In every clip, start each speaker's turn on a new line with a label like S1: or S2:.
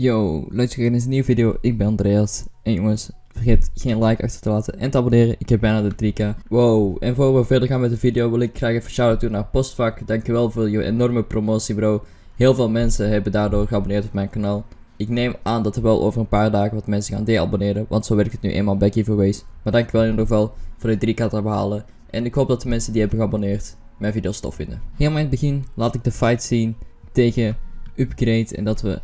S1: Yo, luister in deze nieuwe video. Ik ben Andreas. En jongens, vergeet geen like achter te laten en te abonneren. Ik heb bijna de 3k. Wow, en voor we verder gaan met de video wil ik graag even shout-out doen naar Postvak. Dankjewel voor je enorme promotie bro. Heel veel mensen hebben daardoor geabonneerd op mijn kanaal. Ik neem aan dat er wel over een paar dagen wat mensen gaan de-abonneren, want zo werkt het nu eenmaal bij giveaways. Maar dankjewel in ieder geval voor de 3k te behalen. En ik hoop dat de mensen die hebben geabonneerd mijn video's tof vinden. Helemaal in het begin laat ik de fight zien tegen Upgrade en dat we...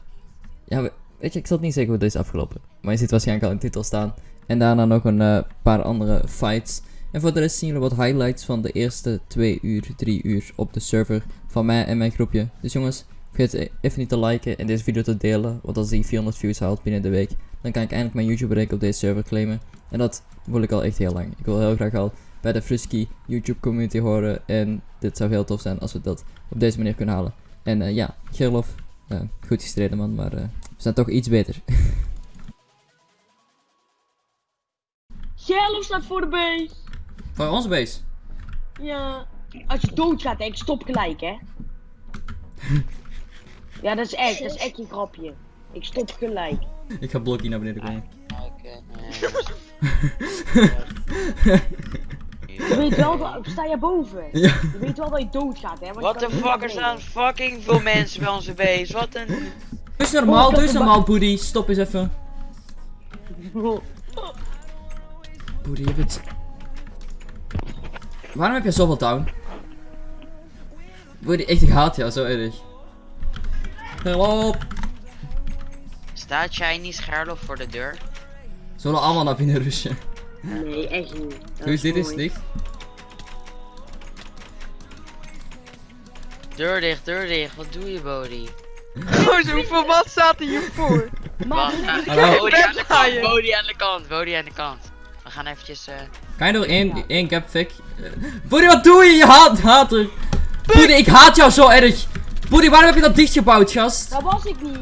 S1: Ja, we- weet je, ik zal het niet zeggen hoe dit is afgelopen. Maar je ziet waarschijnlijk al de titel staan. En daarna nog een eh, paar andere fights. En voor de rest zien jullie wat highlights van de eerste 2 uur, 3 uur op de server van mij en mijn groepje. Dus jongens, vergeet even niet te liken en deze video te delen. Want als die 400 views haalt binnen de week, dan kan ik eindelijk mijn YouTube bereik op deze server claimen. En dat wil ik al echt heel lang. Ik wil heel graag al bij de Frusky YouTube community horen. En dit zou heel tof zijn als we dat op deze manier kunnen halen. En eh, ja, Gerlof, eh, goed gestreden man, maar we zijn toch iets beter.
S2: Gerlof staat voor de base.
S1: Voor onze base.
S2: Ja. Als je doodgaat, hè, ik stop gelijk, hè. ja, dat is echt, dat is echt een grapje. Ik stop gelijk.
S1: Ik ga blokkie naar beneden komen.
S2: Je weet wel dat, sta je boven.
S1: Ja.
S2: Je weet wel dat je doodgaat, hè. want je
S3: What
S2: kan
S3: the
S2: niet
S3: fuck,
S2: naar
S3: er staan fucking veel mensen bij onze base. Wat een...
S1: Doe eens normaal, doe eens normaal, Boody. Stop eens even. Boody, je bent... Waarom heb je zoveel down? Boody, echt, ik haat jou zo erg. Help!
S3: Staat Chinese Gerlof voor de deur?
S1: Zullen we allemaal naar binnen rushen?
S2: Nee, echt niet. Dat
S1: Doe eens dit eens
S2: mooi.
S1: dicht.
S3: Deur dicht, deur dicht. Wat doe je, Bodie?
S4: Gozer, hoeveel man staat er hiervoor?
S1: Hallo.
S3: Bodie aan de kant, Bodie aan de kant, Bodie aan de kant. We gaan eventjes, eh...
S1: Kan je door één, één gap fik? Eh, wat doe je? Je haat, hater! Boody, ik haat jou zo erg! Boody, waarom heb je dat dichtgebouwd, gast?
S2: Dat was ik niet.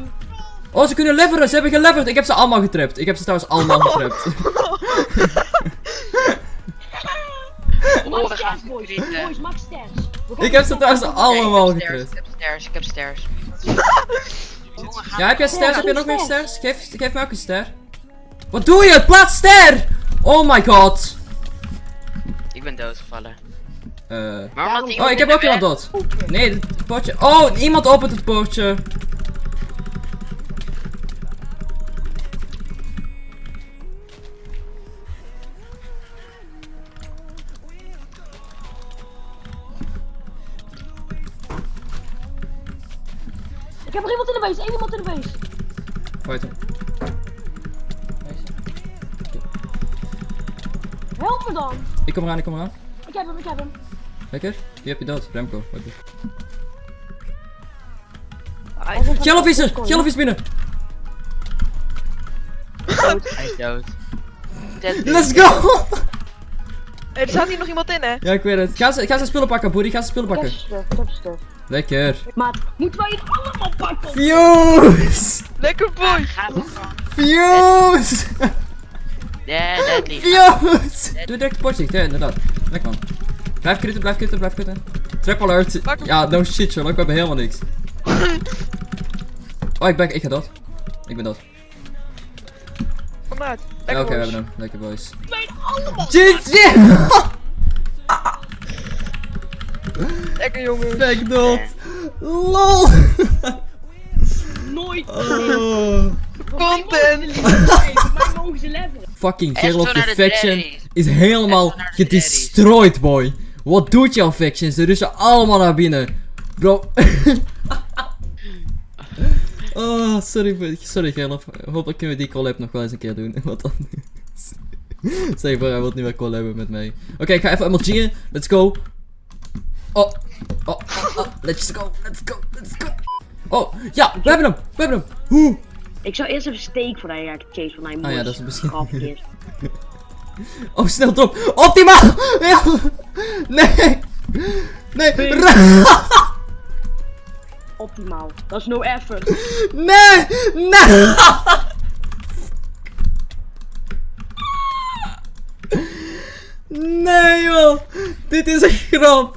S1: Oh, ze kunnen leveren, ze hebben geleverd. Ik heb ze allemaal getrapt. Ik heb ze trouwens allemaal getrapt.
S3: Oh, we gaan
S2: boys. max stairs.
S1: Ik heb ze trouwens
S2: op-
S1: allemaal getrapt.
S3: ik heb stairs, ik heb stairs.
S1: Ja, heb jij stairs? Heb je nog meer
S2: stairs?
S1: Geef, geef me ook een ster. Wat doe je? Plaats ster! Oh my god.
S3: Ik ben doodgevallen.
S1: Eh. Oh, ik heb ook iemand dood. Nee, het poortje. Oh, iemand opent het poortje.
S2: Heb er iemand in de base, één iemand in de base.
S1: Fight hem.
S2: Help me dan.
S1: Ik kom eraan, ik kom eraan.
S2: Ik heb hem, ik heb hem.
S1: Lekker. Wie heb je dood? Remco.
S2: Hij is
S1: er! Geloof is binnen!
S3: Hij is dood.
S1: Let's go!
S4: Er staat hier nog iemand in, hè?
S1: Ja, ik weet het. Ga ze, ga ze spullen pakken, Boody. Ga ze spullen pakken.
S2: heb stuff.
S1: Lekker.
S2: Maat, moeten wij het allemaal pakken?
S1: Fuse!
S4: Lekker boy!
S1: Fuse!
S3: Ja, deadly.
S1: Fuse! Doe direct de potje, ja inderdaad. Lekker man. Blijf kritten, blijf kritten, blijf kritten. Trap alert. Ja, no shit Sherlock, we hebben helemaal niks. Oh, ik ben, ik ga dood. Ik ben dood.
S4: Kom uit.
S1: Oké, we hebben hem. Lekker boys. GG!
S4: Lekker jongens.
S1: Back dood. LOL!
S2: Nooit.
S1: Oh.
S4: Content!
S1: Fucking Gerlof, je faction is helemaal gedestroyed, boy. Wat doet jouw faction? Ze russen allemaal naar binnen. Bro. oh, sorry, voor- sorry Gerlof. Hopelijk kunnen we die collab nog wel eens een keer doen. Wat anders. Zeg maar, hij wil niet meer collaben met mij. Oké, ik ga even MLG'en. Let's go. Oh. Oh, oh, oh. Let's go, let's go, let's go. Oh, ja, we hebben hem. We hebben hem. Hoe?
S2: Ik zou eerst even steek voor hij gaat chase van hij
S1: Ah ja, dat is misschien-. Oh, snel top. Optimaal! Ja. Nee! Nee! Ra-
S2: Optimaal. Dat is no effort.
S1: Nee! Nee! Nee Dit is een grap!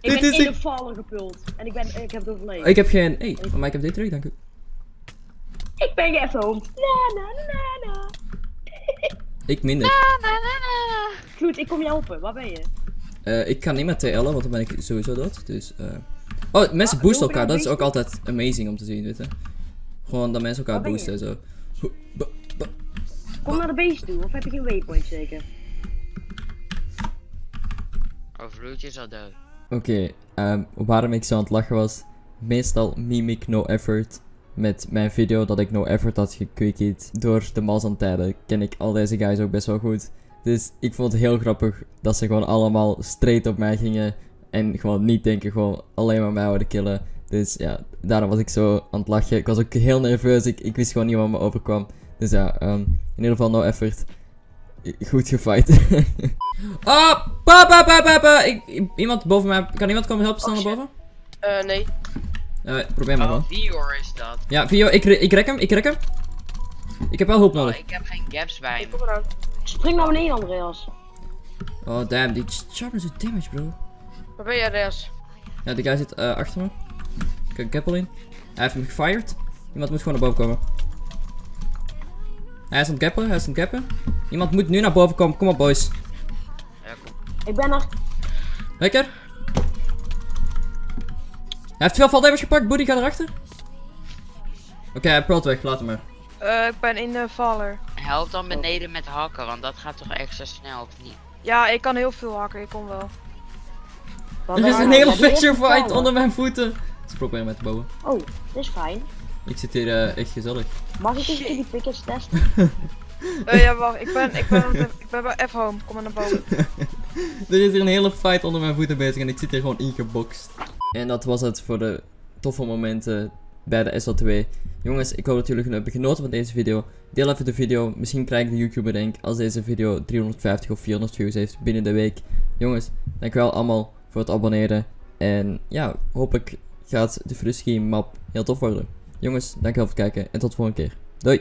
S2: Ik
S1: Dit
S2: ben
S1: is
S2: in
S1: een...
S2: de vallen gepult. En ik, ben, ik heb het overleefd.
S1: Ik heb geen... Hey, maar ik heb dit terug, dank u.
S2: Ik ben gefilmd. Na na na na.
S1: Ik minder.
S2: Goed, ik kom je helpen. Waar ben je?
S1: Eh, ik kan niet met TL'en, want dan ben ik sowieso dood. Dus, eh. Oh, mensen
S2: Ah,
S1: boosten elkaar. Dat is ook altijd amazing om te zien, weet je. Gewoon dat mensen elkaar
S2: je?
S1: boosten en zo.
S2: Kom naar de base toe. Of heb je geen waypoint zeker?
S1: Oké, ehm, waarom ik zo aan het lachen was. Meestal meme ik no effort. Met mijn video dat ik no effort had gequickied. Door de Mazan-tijden ken ik al deze guys ook best wel goed. Dus ik vond het heel grappig dat ze gewoon allemaal straight op mij gingen. En gewoon niet denken, gewoon alleen maar mij wouden killen. Dus ja, daarom was ik zo aan het lachen. Ik was ook heel nerveus. Ik, ik wist gewoon niet wat me overkwam. Dus ja, ehm, in ieder geval no effort. Goed gefight. oh, pa, pa, pa, pa, pa. Ik, iemand boven mij. Kan iemand komen helpen snel
S4: Oh,
S1: naar boven?
S4: Eh, nee.
S1: Eh, probeer maar
S3: Oh,
S1: gewoon.
S3: Vior is dat.
S1: Ja, Vio, ik, ik rek hem, ik rek hem. Ik heb wel hulp
S3: Oh,
S1: nodig.
S3: ik heb geen gaps bij
S4: Ik
S3: me.
S2: Spring naar beneden, Andreas.
S1: Oh, damn, die sharpness doet damage, bro.
S4: Waar ben jij, Andreas?
S1: Ja, die guy zit eh, achter me. Ik heb een keppel in. Hij heeft hem gefired. Iemand moet gewoon naar boven komen. Hij is aan het hij is aan het cappen. Iemand moet nu naar boven komen. Kom op, boys.
S3: Ja, kom.
S2: Ik ben er.
S1: Lekker. Hij heeft veel fall damage gepakt. Boody, ga erachter. Oké, hij pearlt weg. Laat hem maar.
S4: Eh, ik ben in de valler.
S3: Help dan beneden met hakken, want dat gaat toch extra snel, of niet?
S4: Ja, ik kan heel veel hakken, ik kom wel.
S1: Er is een hele Fisher fight onder mijn voeten. Ze proberen mij te bouwen.
S2: Oh, dit is fijn.
S1: Ik zit hier eh, echt gezellig.
S2: Mag ik eens die pickets testen?
S4: Eh, ja, wacht, ik ben, ik ben, ik ben bij F-home. Kom maar naar boven.
S1: Er is hier een hele fight onder mijn voeten bezig en ik zit hier gewoon ingeboxt. En dat was het voor de toffe momenten bij de SL2. Jongens, ik hoop dat jullie hebben genoten van deze video. Deel even de video. Misschien krijg ik de YouTuber denk als deze video 350 of 400 views heeft binnen de week. Jongens, dankjewel allemaal voor het abonneren. En ja, hopelijk gaat de Frusky map heel tof worden. Jongens, dankjewel voor het kijken en tot de volgende keer. Doei!